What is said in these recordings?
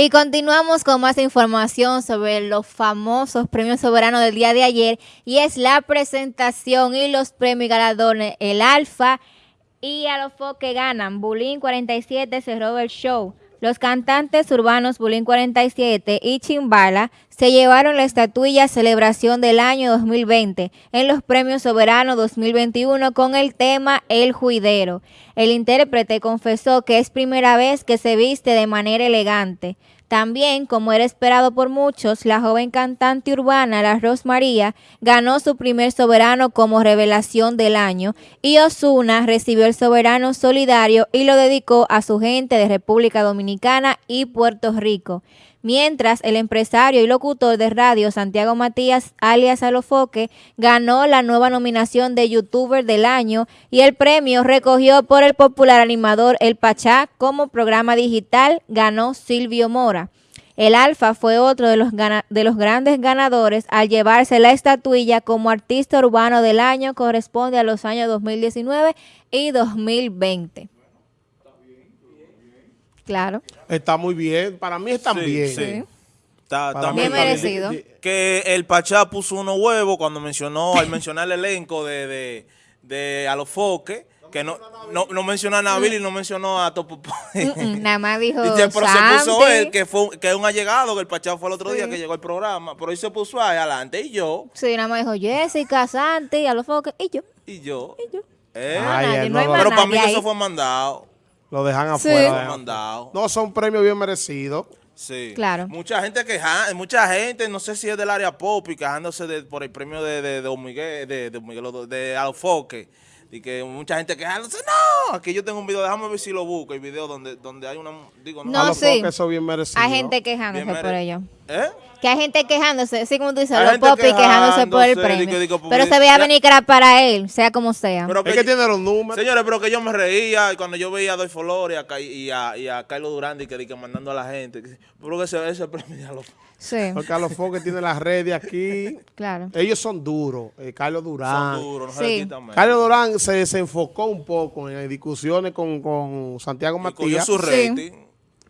Y continuamos con más información sobre los famosos premios soberanos del día de ayer y es la presentación y los premios galardones, el Alfa y a los que ganan. Bulín 47 cerró el show. Los cantantes urbanos Bulín 47 y Chimbala se llevaron la estatuilla Celebración del Año 2020 en los Premios Soberanos 2021 con el tema El Juidero. El intérprete confesó que es primera vez que se viste de manera elegante. También, como era esperado por muchos, la joven cantante urbana, la María, ganó su primer soberano como revelación del año y Osuna recibió el soberano solidario y lo dedicó a su gente de República Dominicana y Puerto Rico mientras el empresario y locutor de radio Santiago Matías, alias Alofoque, ganó la nueva nominación de YouTuber del año y el premio recogió por el popular animador El Pachá como programa digital ganó Silvio Mora. El Alfa fue otro de los, de los grandes ganadores al llevarse la estatuilla como artista urbano del año, corresponde a los años 2019 y 2020. Claro. Está muy bien. Para mí está bien. Sí. Está, bien merecido. Que el Pachá puso unos huevos cuando mencionó, al mencionar el elenco de, de, de Alofoque, que no, no, no, mencionó a Nabil y no mencionó a Topo. nada más dijo Pero se puso él, que fue que es un allegado, que el Pachá fue el otro día que llegó al programa. Pero él se puso ahí adelante y yo. Sí, nada más dijo Jessica, Santi, Alofoque y yo. Y yo. Y yo. Eh. pero para mí eso fue mandado. Lo dejan afuera. No, son premios bien merecidos. Sí. Claro. Mucha gente queja, mucha gente, no sé si es del área pop y quejándose por el premio de, de, de Miguel, de, de, Miguel, de Alfoque. Y que mucha gente quejándose, no, aquí yo tengo un video, déjame ver si lo busco, el video donde, donde hay una, digo, no. No, sí. Eso bien merecido. Hay gente quejándose por ello. ¿Eh? Que hay gente quejándose, así como tú dices, los popis quejándose por el premio. pero se veía venir que era para él, sea como sea. Pero que, es que tiene los números. Señores, pero que yo me reía cuando yo veía a Doy Flores y a, y a, Carlos Durán y que, que mandando a la gente. Pero que ese, ese premio ya lo... Sí. Porque Carlos Foque tiene las redes aquí. Claro. Ellos son duros. Eh, Carlos Durán. Son duros, no sí. Carlos Durán se desenfocó un poco en discusiones con, con Santiago Matías. su rating.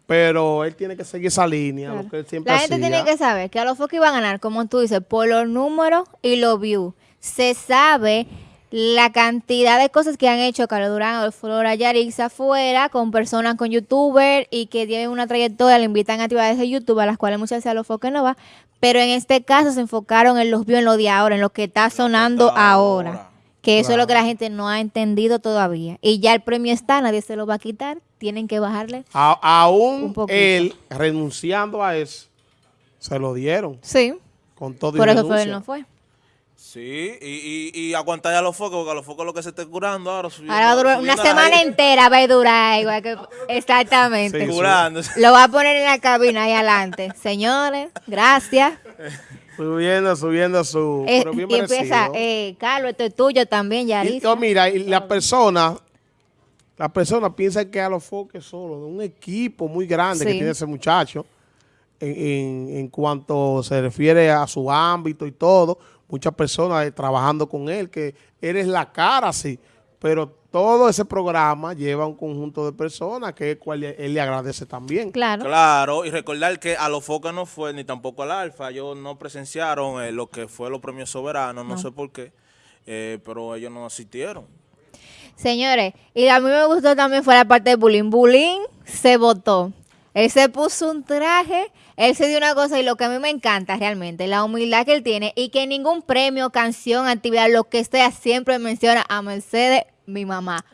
Pero él tiene que seguir esa línea, lo que él siempre La gente tiene que saber que a los focos iban a ganar, como tú dices, por los números y los views. Se sabe la cantidad de cosas que han hecho Carlos Durán, Flora Yarix afuera, con personas, con youtubers y que tienen una trayectoria, le invitan a actividades de YouTube, a las cuales muchas veces a los focos no va. Pero en este caso se enfocaron en los views, en lo de ahora, en lo que está sonando ahora. Que eso es lo que la gente no ha entendido todavía. Y ya el premio está, nadie se lo va a quitar. Tienen que bajarle. aún él, renunciando a eso, se lo dieron. Sí. Con todo Por eso fue, él no fue. Sí, y, y, y aguantar ya los focos, porque a los focos lo que se esté curando ahora. Subiendo, ahora dura una semana entera va a durar igual que... Exactamente. Sí, curándose. Lo va a poner en la cabina ahí adelante. Señores, gracias. Subiendo, subiendo su... Eh, y empieza, eh, Carlos, esto es tuyo también, ya. Y, oh, mira, y la persona, la persona piensa que a los foques solo, de un equipo muy grande que tiene ese muchacho, en, en, cuanto se refiere a su ámbito y todo, muchas personas eh, trabajando con él, que eres la cara, sí, pero todo ese programa lleva un conjunto de personas que es cual él le agradece también. Claro. Claro, y recordar que a los Foca no fue, ni tampoco al Alfa, ellos no presenciaron eh, lo que fue los premios soberanos, no, sé por qué, eh, pero ellos no asistieron. Señores, y a mí me gustó también fue la parte de Bullying. Bullying se votó. Él se puso un traje, él se dio una cosa y lo que a mí me encanta realmente, la humildad que él tiene y que ningún premio, canción, actividad, lo que sea, siempre menciona a Mercedes mi mamá.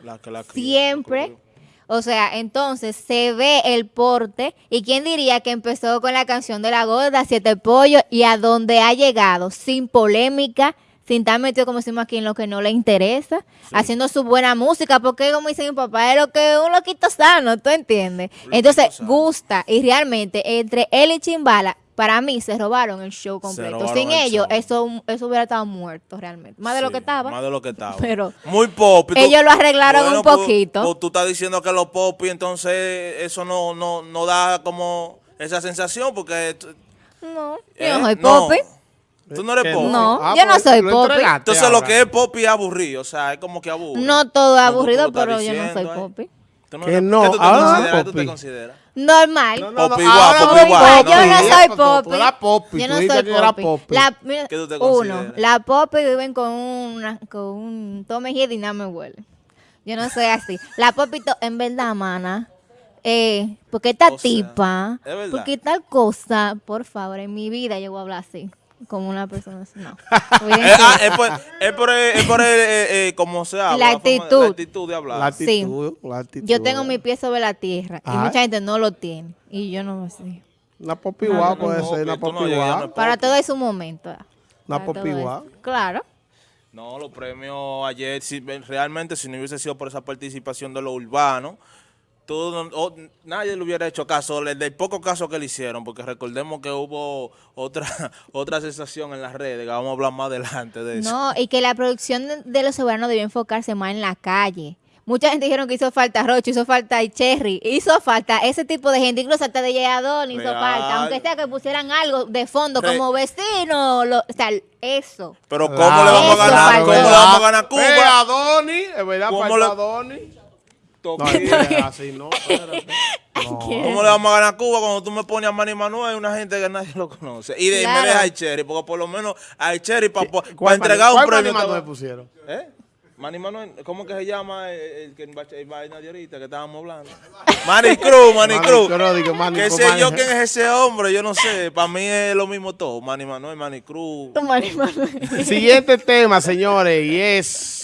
Siempre. O sea, entonces se ve el porte. ¿Y quién diría que empezó con la canción de la gorda, Siete Pollos, y a donde ha llegado, sin polémica, sin estar metido, como decimos aquí, en lo que no le interesa, haciendo su buena música, porque como dice mi papá, es lo que un loquito sano, ¿tú entiendes? Entonces, gusta, y realmente, entre él y Chimbala, para mí se robaron el show completo. Sin ellos, eso, eso hubiera estado muerto realmente. Más de lo que estaba. Más de lo que estaba. Pero Muy pop. Ellos lo arreglaron un pues, poquito. Pues, tú estás diciendo que los pop y entonces eso no, no, no da como esa sensación porque... No, yo no soy pop. ¿Tú no eres pop? No, ah, yo no pues, soy pop. Entonces lo que es pop es aburrido, o sea, es como que aburrido. No todo es aburrido, pero yo no soy pop. Tú Que no. ¿Qué tú te Ah, consideras? ¿Qué tú te Popi. consideras? Normal. No, no, no, Popi Popi. Popi, Yo no soy popi. Popi. Yo no soy que era popi. popi. La, mira, ¿Qué tú te uno, consideras? la popi viven con una, con un tome y nada me huele. Yo no soy así. La popi, to- en verdad, mana, eh, porque esta O sea, tipa, es porque tal cosa, por favor, en mi vida yo voy a hablar así, como una persona así. No. Eh, ah, es por, es por, el- es por el, eh, eh, como se habla. La de- actitud. La actitud de hablar. La Sí. la actitud. Yo tengo mi pie sobre la tierra y mucha gente no lo tiene. Y yo no lo sé. Una popi guapa puede no, ser, que una tú no popi llegas, guapa. no Para todo es un momento. ah. Una Para popi todo guapa. eso. Claro. No, los premios ayer, si, realmente si no hubiese sido por esa participación de los urbanos, todo, o- nadie le hubiera hecho caso, le- del poco caso que le hicieron, porque recordemos que hubo otra otra sensación en las redes, que vamos a hablar más adelante de eso. No, y que la producción de- los soberanos debió enfocarse más en la calle. Mucha gente dijeron que hizo falta Rocho, hizo falta Cherry, hizo falta ese tipo de gente, incluso hasta de Yadón hizo Real. falta, aunque sea que pusieran algo de fondo Re- como vecino, lo- o sea, eso. Pero ¿cómo Claro, le vamos a Eso ganar? ¿Cómo le vamos a ganar a Eh, Cuba? Adoni, es verdad, ¿Cómo le- Adoni. To- No, es así, no, espérate. No. ¿Cómo le vamos a ganar a Cuba cuando tú me pones a Manny Manuel, una gente que nadie lo conoce? Y de, Claro. me deja a Cherry, porque por lo menos a Cherry para ¿Cuál entregar un ¿cuál premio. Manny te Manuel va- pusieron? ¿Eh? Manny Manuel, ¿cómo que se llama el, que vaina de ahorita que estábamos hablando? Manny Cruz, Manny Cruz. ¿Qué sé Manny- yo quién es ese hombre? Yo no sé. Para mí es lo mismo todo. Manny Manuel, Manny Cruz. Siguiente tema, señores, y es